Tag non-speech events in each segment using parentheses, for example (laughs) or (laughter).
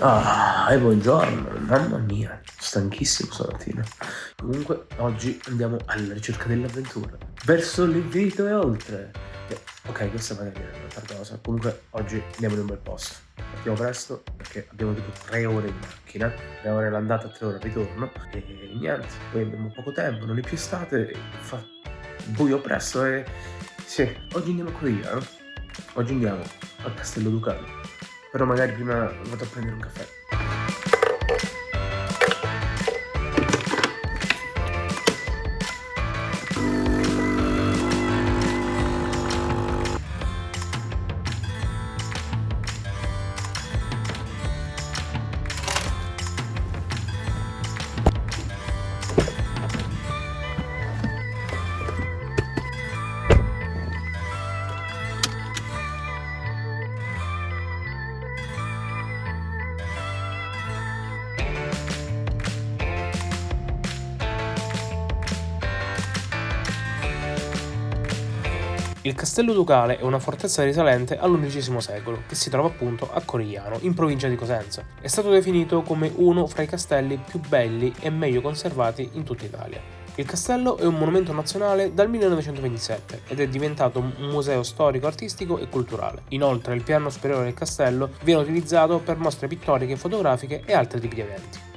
Ah, e buongiorno, mamma mia, stanchissimo stamattina. Comunque, oggi andiamo alla ricerca dell'avventura. Verso l'infinito e oltre. Eh, ok, questa magari è un'altra cosa. Comunque, oggi andiamo in un bel posto. Partiamo presto perché abbiamo tipo tre ore in macchina, tre ore l'andata e tre ore il ritorno. E niente, poi abbiamo poco tempo, non è più estate, fa buio presto e... Sì, oggi andiamo a Corigliano. Oggi andiamo al Castello Ducale. Però magari prima vado a prendere un caffè. Il castello ducale è una fortezza risalente all'undicesimo secolo, che si trova appunto a Corigliano, in provincia di Cosenza. È stato definito come uno fra i castelli più belli e meglio conservati in tutta Italia. Il castello è un monumento nazionale dal 1927 ed è diventato un museo storico, artistico e culturale. Inoltre il piano superiore del castello viene utilizzato per mostre pittoriche, fotografiche e altri tipi di eventi.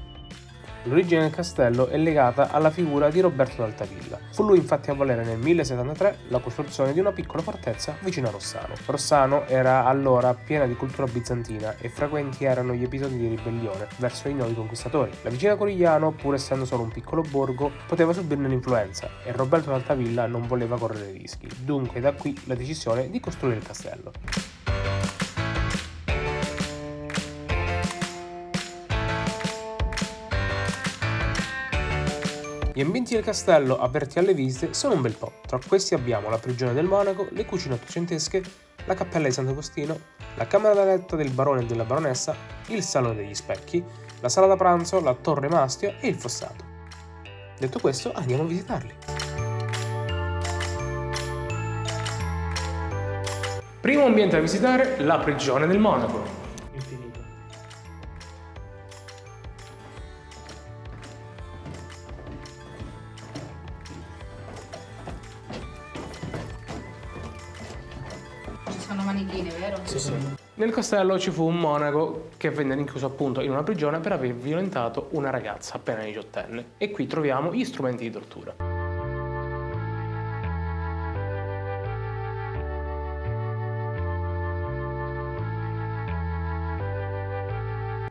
L'origine del castello è legata alla figura di Roberto d'Altavilla. Fu lui infatti a volere nel 1073 la costruzione di una piccola fortezza vicino a Rossano. Rossano era allora piena di cultura bizantina e frequenti erano gli episodi di ribellione verso i nuovi conquistatori. La vicina Corigliano, pur essendo solo un piccolo borgo, poteva subirne l'influenza e Roberto d'Altavilla non voleva correre rischi. Dunque da qui la decisione di costruire il castello. Gli ambienti del castello, aperti alle visite, sono un bel po'. Tra questi abbiamo la prigione del monaco, le cucine ottocentesche, la cappella di Sant'Agostino, la camera da letto del barone e della baronessa, il salone degli specchi, la sala da pranzo, la torre mastio e il fossato. Detto questo, andiamo a visitarli. Primo ambiente da visitare, la prigione del monaco. Sono manichine, vero? Sì, sì. Nel castello ci fu un monaco che venne rinchiuso appunto in una prigione per aver violentato una ragazza appena diciottenne. E qui troviamo gli strumenti di tortura.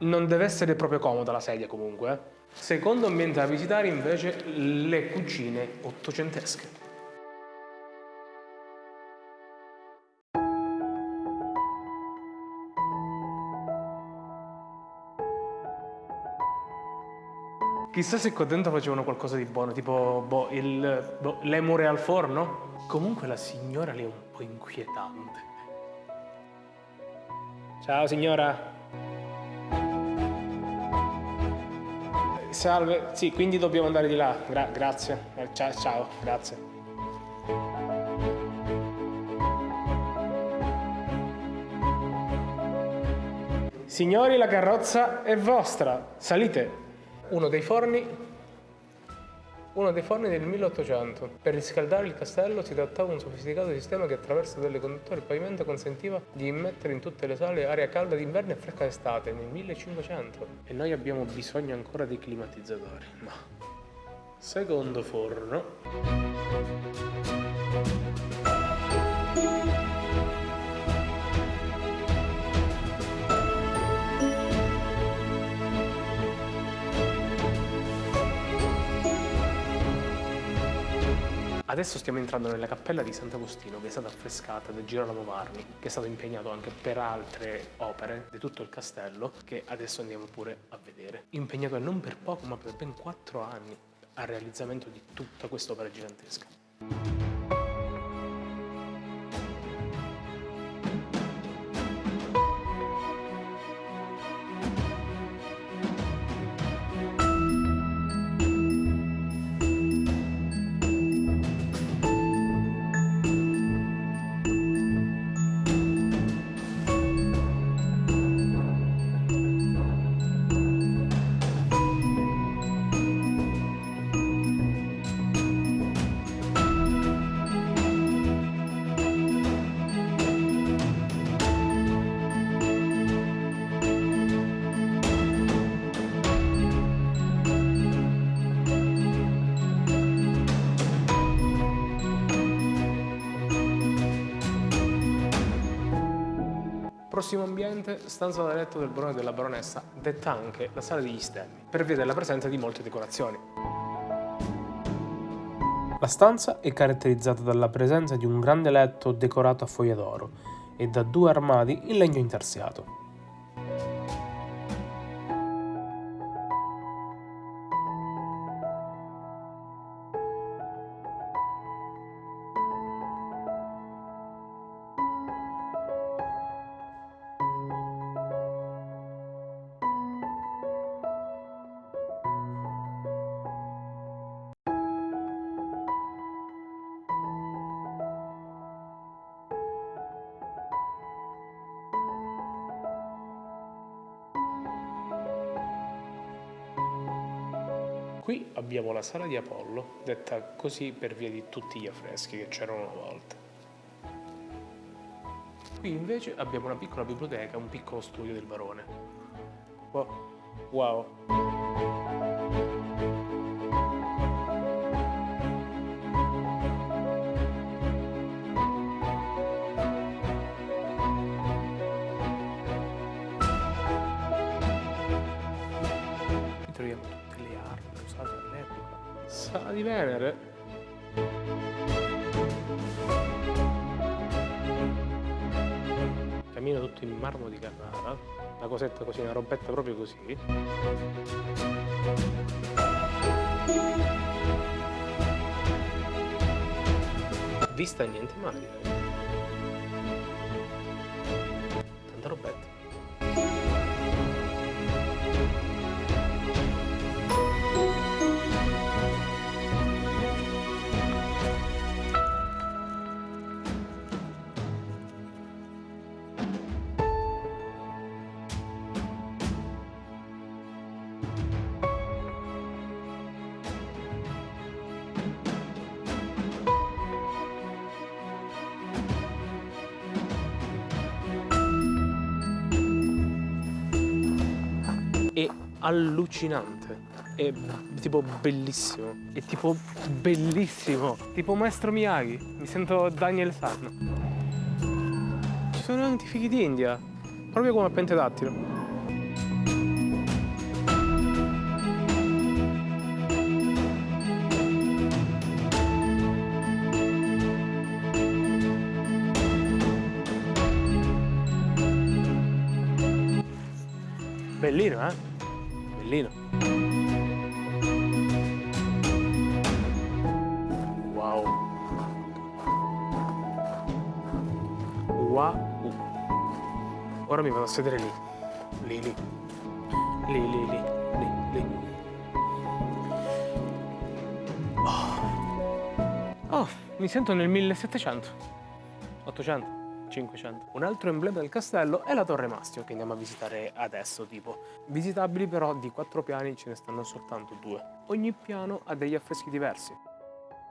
Non deve essere proprio comoda la sedia comunque. Eh. Secondo ambiente da visitare invece le cucine ottocentesche. Chissà se qua dentro facevano qualcosa di buono, tipo boh, il, boh, l'emure al forno? Comunque la signora lì è un po' inquietante. Ciao signora. Salve, sì, quindi dobbiamo andare di là. Gra grazie. Eh, ciao, ciao, grazie. Signori, la carrozza è vostra. Salite uno dei forni uno dei forni del 1800. Per riscaldare il castello si trattava di un sofisticato sistema che attraverso delle conduttori il pavimento consentiva di immettere in tutte le sale aria calda d'inverno e fresca d'estate nel 1500. E noi abbiamo bisogno ancora di climatizzatori. Ma secondo forno. Adesso stiamo entrando nella cappella di Sant'Agostino che è stata affrescata da Girolamo Marmi, che è stato impegnato anche per altre opere di tutto il castello, che adesso andiamo pure a vedere. Impegnato non per poco, ma per ben quattro anni al realizzamento di tutta questa opera gigantesca. Prossimo ambiente, stanza da letto del barone e della baronessa, detta anche la sala degli stemmi, per via della presenza di molte decorazioni. La stanza è caratterizzata dalla presenza di un grande letto decorato a foglia d'oro e da due armadi in legno intarsiato. Qui abbiamo la sala di Apollo, detta così per via di tutti gli affreschi che c'erano una volta. Qui invece abbiamo una piccola biblioteca, un piccolo studio del barone. Oh, wow! Venere. Cammino tutto in marmo di Carrara. Una cosetta così, una robetta proprio così. Vista niente male. Tanta robetta. È allucinante. È tipo bellissimo. È tipo bellissimo. Tipo Maestro Miyagi. Mi sento Daniel San. Ci sono anche i fighi d'India. Proprio come a pentedattilo. Bellino, eh? Ora mi vado a sedere lì. Lì, lì. Lì, lì, lì. Lì, lì. Oh. Oh, mi sento nel 1700. 800. 500. Un altro emblema del castello è la Torre Mastio che andiamo a visitare adesso tipo. Visitabili però di quattro piani ce ne stanno soltanto due. Ogni piano ha degli affreschi diversi.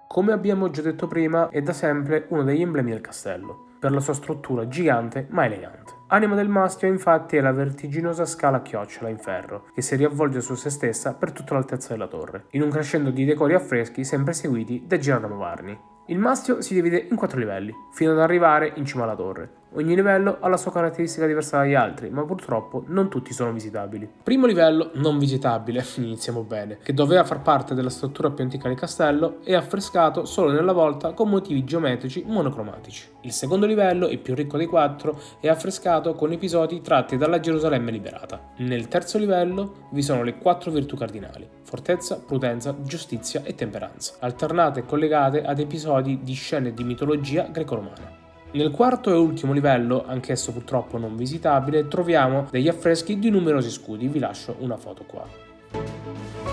Come abbiamo già detto prima, è da sempre uno degli emblemi del castello, per la sua struttura gigante ma elegante. Anima del mastio infatti è la vertiginosa scala a chiocciola in ferro, che si riavvolge su se stessa per tutta l'altezza della torre, in un crescendo di decori affreschi sempre seguiti da Girolamo Varni. Il mastio si divide in quattro livelli, fino ad arrivare in cima alla torre. Ogni livello ha la sua caratteristica diversa dagli altri, ma purtroppo non tutti sono visitabili. Primo livello non visitabile, (laughs) iniziamo bene, che doveva far parte della struttura più antica del castello è affrescato solo nella volta con motivi geometrici monocromatici. Il secondo livello, il più ricco dei quattro, è affrescato con episodi tratti dalla Gerusalemme liberata. Nel terzo livello vi sono le quattro virtù cardinali, fortezza, prudenza, giustizia e temperanza, alternate e collegate ad episodi di scene di mitologia greco-romana. Nel quarto e ultimo livello, anch'esso purtroppo non visitabile, troviamo degli affreschi di numerosi scudi, vi lascio una foto qua.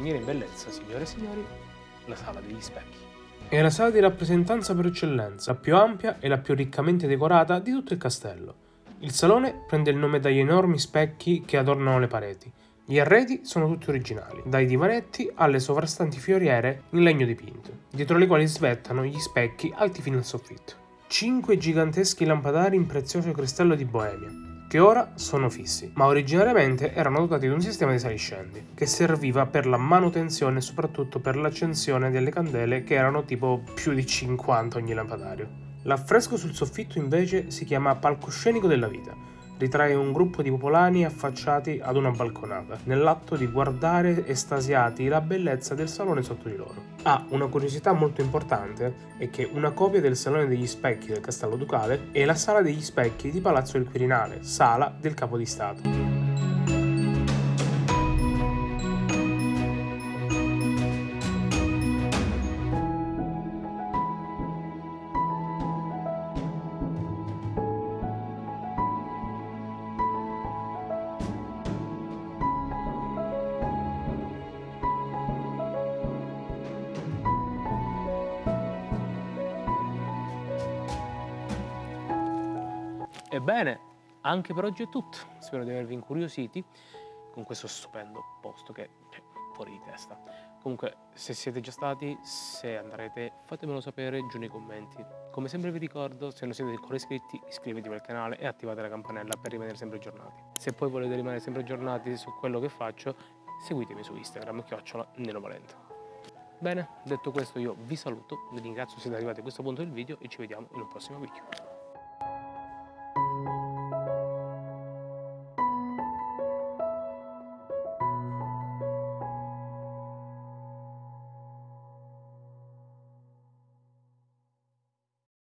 Finire in bellezza, signore e signori, la sala degli specchi. È la sala di rappresentanza per eccellenza, la più ampia e la più riccamente decorata di tutto il castello. Il salone prende il nome dagli enormi specchi che adornano le pareti, Gli arredi sono tutti originali, dai divanetti alle sovrastanti fioriere in legno dipinto, dietro le quali svettano gli specchi alti fino al soffitto. Cinque giganteschi lampadari in prezioso cristallo di Boemia, che ora sono fissi, ma originariamente erano dotati di un sistema di saliscendi, che serviva per la manutenzione e soprattutto per l'accensione delle candele che erano tipo più di 50 ogni lampadario. L'affresco sul soffitto invece si chiama palcoscenico della vita, ritrae un gruppo di popolani affacciati ad una balconata, nell'atto di guardare estasiati la bellezza del salone sotto di loro. Ah, una curiosità molto importante è che una copia del Salone degli Specchi del Castello Ducale è la Sala degli Specchi di Palazzo del Quirinale, sala del Capo di Stato. Ebbene, anche per oggi è tutto. Spero di avervi incuriositi con questo stupendo posto che è fuori di testa. Comunque, se siete già stati, se andrete, fatemelo sapere giù nei commenti. Come sempre vi ricordo, se non siete ancora iscritti, iscrivetevi al canale e attivate la campanella per rimanere sempre aggiornati. Se poi volete rimanere sempre aggiornati su quello che faccio, seguitemi su Instagram, chiocciola Neno Valento. Bene, detto questo io vi saluto, vi ringrazio se siete arrivati a questo punto del video e ci vediamo in un prossimo video.